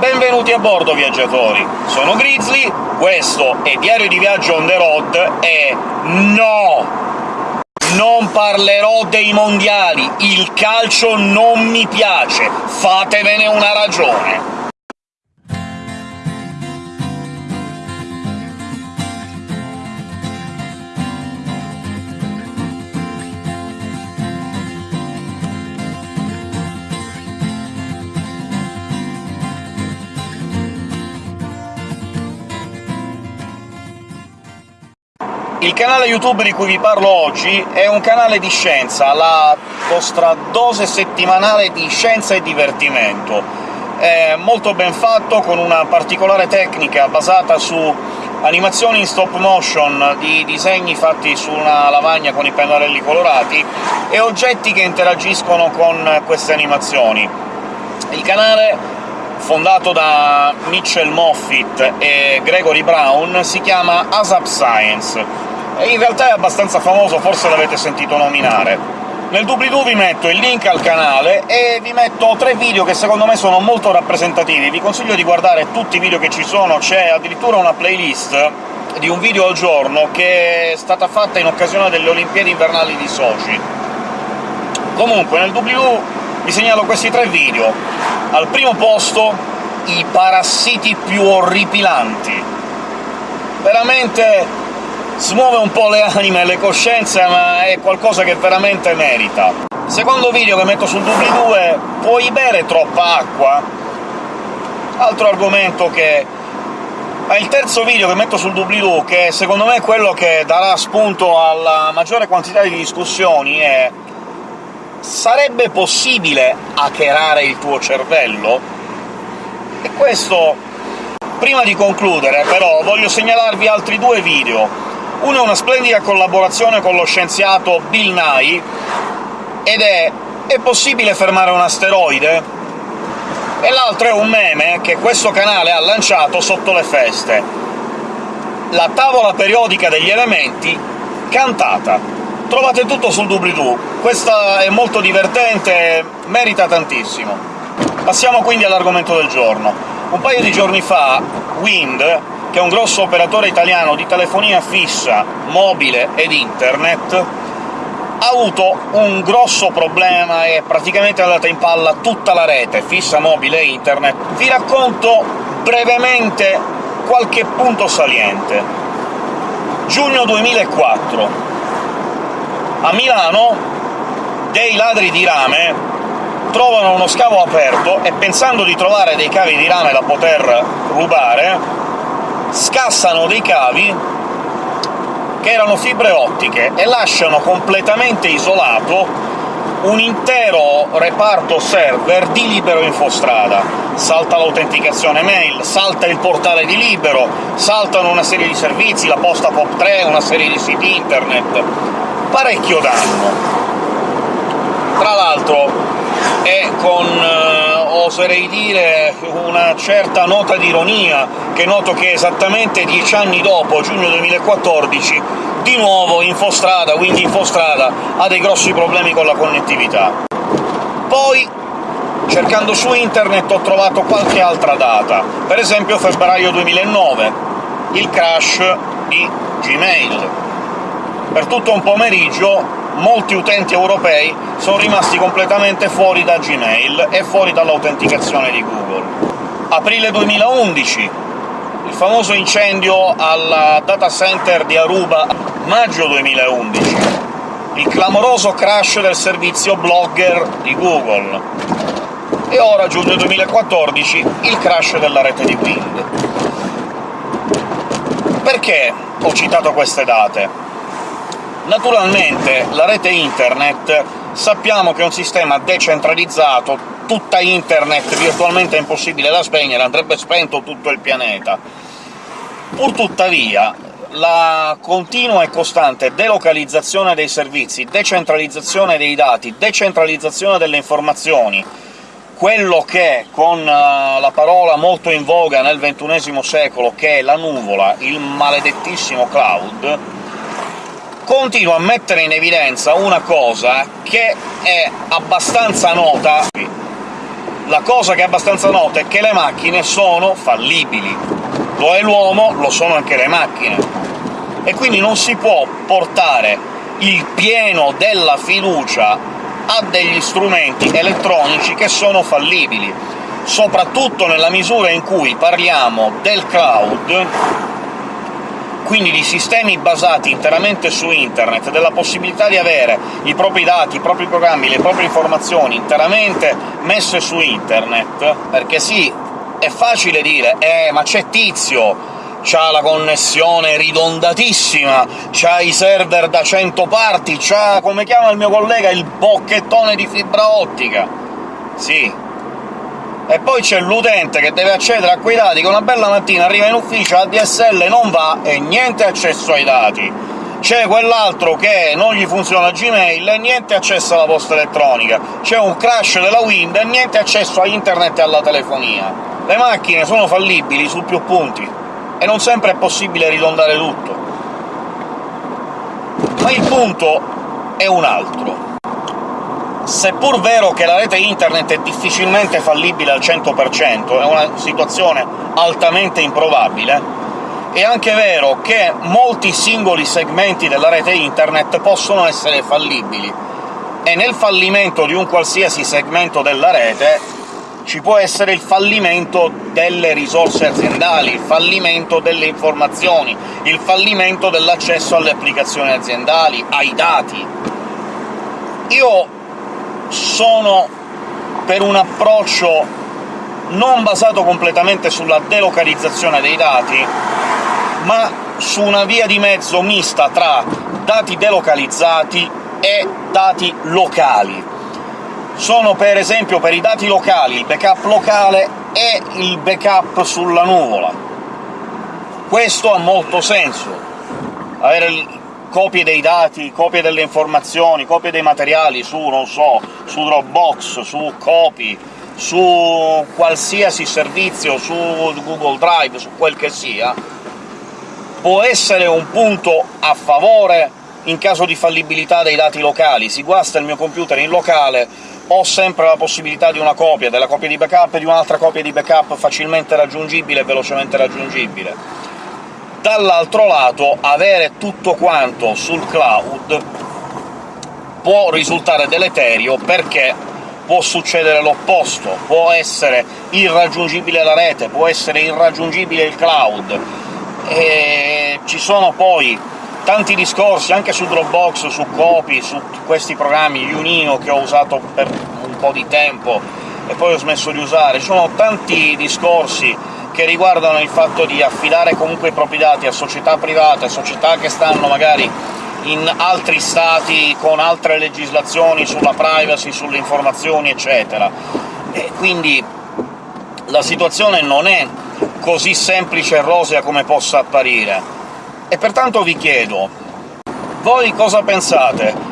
Benvenuti a bordo, viaggiatori! Sono Grizzly, questo è Diario di Viaggio on the road e... no! Non parlerò dei mondiali, il calcio non mi piace, fatevene una ragione! Il canale YouTube di cui vi parlo oggi è un canale di scienza, la vostra dose settimanale di scienza e divertimento. È molto ben fatto, con una particolare tecnica basata su animazioni in stop motion di disegni fatti su una lavagna con i pennarelli colorati e oggetti che interagiscono con queste animazioni. Il canale fondato da Mitchell Moffitt e Gregory Brown, si chiama ASAP Science, in realtà è abbastanza famoso, forse l'avete sentito nominare. Nel doobly-doo vi metto il link al canale e vi metto tre video che secondo me sono molto rappresentativi. Vi consiglio di guardare tutti i video che ci sono, c'è addirittura una playlist di un video al giorno che è stata fatta in occasione delle Olimpiadi invernali di Sochi. Comunque, nel doobly-doo vi segnalo questi tre video. Al primo posto i parassiti più orripilanti. Veramente smuove un po' le anime e le coscienze, ma è qualcosa che veramente merita. Secondo video che metto sul doobly-doo è «Puoi bere troppa acqua?» Altro argomento che... Ma il terzo video che metto sul doobly-doo, che secondo me è quello che darà spunto alla maggiore quantità di discussioni, è «Sarebbe possibile hackerare il tuo cervello?» E questo... Prima di concludere, però, voglio segnalarvi altri due video uno è una splendida collaborazione con lo scienziato Bill Nye, ed è «È possibile fermare un asteroide?» e l'altro è un meme che questo canale ha lanciato sotto le feste. La tavola periodica degli elementi cantata. Trovate tutto sul doobly-doo. Questa è molto divertente, merita tantissimo. Passiamo quindi all'argomento del giorno. Un paio di giorni fa Wind, che è un grosso operatore italiano di telefonia fissa, mobile ed internet, ha avuto un grosso problema e praticamente è andata in palla tutta la rete, fissa, mobile e internet. Vi racconto brevemente qualche punto saliente. Giugno 2004. A Milano dei ladri di rame trovano uno scavo aperto e, pensando di trovare dei cavi di rame da poter rubare, scassano dei cavi che erano fibre ottiche e lasciano completamente isolato un intero reparto server di Libero Infostrada. Salta l'autenticazione mail, salta il portale di Libero, saltano una serie di servizi, la posta POP3, una serie di siti internet. Parecchio danno. Tra l'altro è con, eh, oserei dire, una certa nota di ironia, che noto che esattamente dieci anni dopo, giugno 2014, di nuovo Infostrada, quindi Infostrada, ha dei grossi problemi con la connettività. Poi, cercando su internet, ho trovato qualche altra data, per esempio febbraio 2009, il crash di Gmail. Per tutto un pomeriggio molti utenti europei sono rimasti completamente fuori da Gmail e fuori dall'autenticazione di Google. Aprile 2011, il famoso incendio al data center di Aruba, maggio 2011, il clamoroso crash del servizio Blogger di Google, e ora, giugno 2014, il crash della rete di Wind. Perché ho citato queste date? Naturalmente la rete internet sappiamo che è un sistema decentralizzato, tutta internet virtualmente è impossibile da spegnere, andrebbe spento tutto il pianeta. Purtuttavia, la continua e costante delocalizzazione dei servizi, decentralizzazione dei dati, decentralizzazione delle informazioni, quello che, con eh, la parola molto in voga nel XXI secolo, che è la nuvola, il maledettissimo cloud, continua a mettere in evidenza una cosa che è abbastanza nota. La cosa che è abbastanza nota è che le macchine sono fallibili. Lo è l'uomo, lo sono anche le macchine. E quindi non si può portare il pieno della fiducia a degli strumenti elettronici che sono fallibili, soprattutto nella misura in cui parliamo del cloud quindi di sistemi basati interamente su internet, della possibilità di avere i propri dati, i propri programmi, le proprie informazioni interamente messe su internet, perché sì, è facile dire «Eh, ma c'è Tizio, c'ha la connessione ridondatissima, c'ha i server da 100 parti, c'ha, come chiama il mio collega, il bocchettone di fibra ottica». Sì, e poi c'è l'utente che deve accedere a quei dati che una bella mattina arriva in ufficio, la DSL non va e niente accesso ai dati. C'è quell'altro che non gli funziona Gmail e niente accesso alla posta elettronica. C'è un crash della Wind e niente accesso a internet e alla telefonia. Le macchine sono fallibili su più punti, e non sempre è possibile ridondare tutto. Ma il punto è un altro seppur vero che la rete internet è difficilmente fallibile al 100%, è una situazione altamente improbabile, è anche vero che molti singoli segmenti della rete internet possono essere fallibili, e nel fallimento di un qualsiasi segmento della rete ci può essere il fallimento delle risorse aziendali, il fallimento delle informazioni, il fallimento dell'accesso alle applicazioni aziendali, ai dati. Io sono per un approccio non basato completamente sulla delocalizzazione dei dati, ma su una via di mezzo mista tra dati delocalizzati e dati locali. Sono per esempio per i dati locali il backup locale e il backup sulla nuvola. Questo ha molto senso. Avere copie dei dati, copie delle informazioni, copie dei materiali su, non so, su Dropbox, su Copy, su qualsiasi servizio, su Google Drive, su quel che sia, può essere un punto a favore in caso di fallibilità dei dati locali. Si guasta il mio computer in locale, ho sempre la possibilità di una copia, della copia di backup e di un'altra copia di backup facilmente raggiungibile e velocemente raggiungibile dall'altro lato avere tutto quanto sul cloud può risultare deleterio, perché può succedere l'opposto, può essere irraggiungibile la rete, può essere irraggiungibile il cloud, e ci sono poi tanti discorsi anche su Dropbox, su Copy, su questi programmi Unio che ho usato per un po' di tempo e poi ho smesso di usare, ci sono tanti discorsi che riguardano il fatto di affidare comunque i propri dati a società private, società che stanno magari in altri stati con altre legislazioni sulla privacy, sulle informazioni, eccetera. E quindi la situazione non è così semplice e rosea come possa apparire. E pertanto vi chiedo, voi cosa pensate?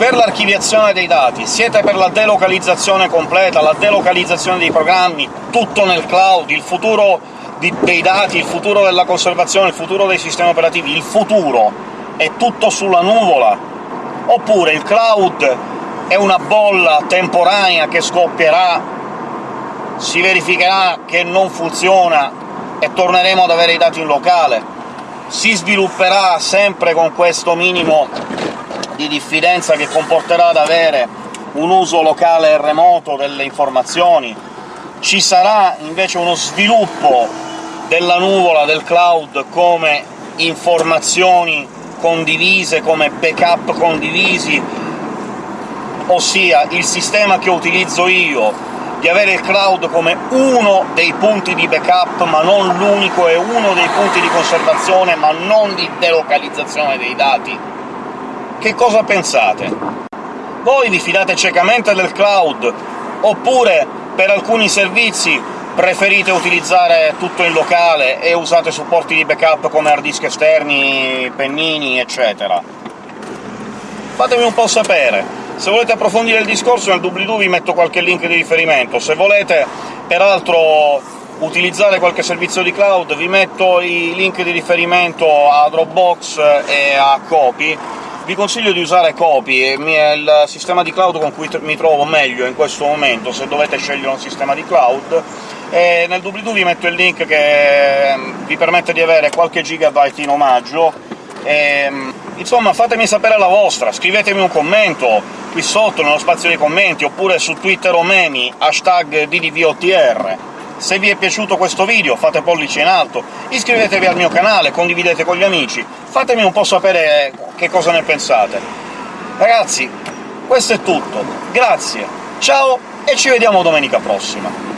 Per l'archiviazione dei dati siete per la delocalizzazione completa, la delocalizzazione dei programmi, tutto nel cloud, il futuro di, dei dati, il futuro della conservazione, il futuro dei sistemi operativi, il futuro è tutto sulla nuvola? Oppure il cloud è una bolla temporanea che scoppierà, si verificherà che non funziona e torneremo ad avere i dati in locale? Si svilupperà sempre con questo minimo di diffidenza che comporterà ad avere un uso locale e remoto delle informazioni, ci sarà invece uno sviluppo della nuvola, del cloud, come informazioni condivise, come backup condivisi, ossia il sistema che utilizzo io di avere il cloud come uno dei punti di backup, ma non l'unico, e uno dei punti di conservazione, ma non di delocalizzazione dei dati, che cosa pensate? Voi vi fidate ciecamente del cloud, oppure per alcuni servizi preferite utilizzare tutto in locale e usate supporti di backup come hard disk esterni, pennini, eccetera? Fatemi un po' sapere. Se volete approfondire il discorso nel doobly-doo vi metto qualche link di riferimento, se volete peraltro utilizzare qualche servizio di cloud vi metto i link di riferimento a Dropbox e a Copy, vi consiglio di usare Copy, è il sistema di cloud con cui mi trovo meglio in questo momento, se dovete scegliere un sistema di cloud, e nel doobly-doo vi metto il link che ehm, vi permette di avere qualche gigabyte in omaggio, e, ehm, insomma fatemi sapere la vostra, scrivetemi un commento qui sotto nello spazio dei commenti, oppure su Twitter o memi, hashtag DDVOTR. Se vi è piaciuto questo video fate pollice in alto, iscrivetevi al mio canale, condividete con gli amici, fatemi un po' sapere che cosa ne pensate. Ragazzi, questo è tutto, grazie, ciao e ci vediamo domenica prossima!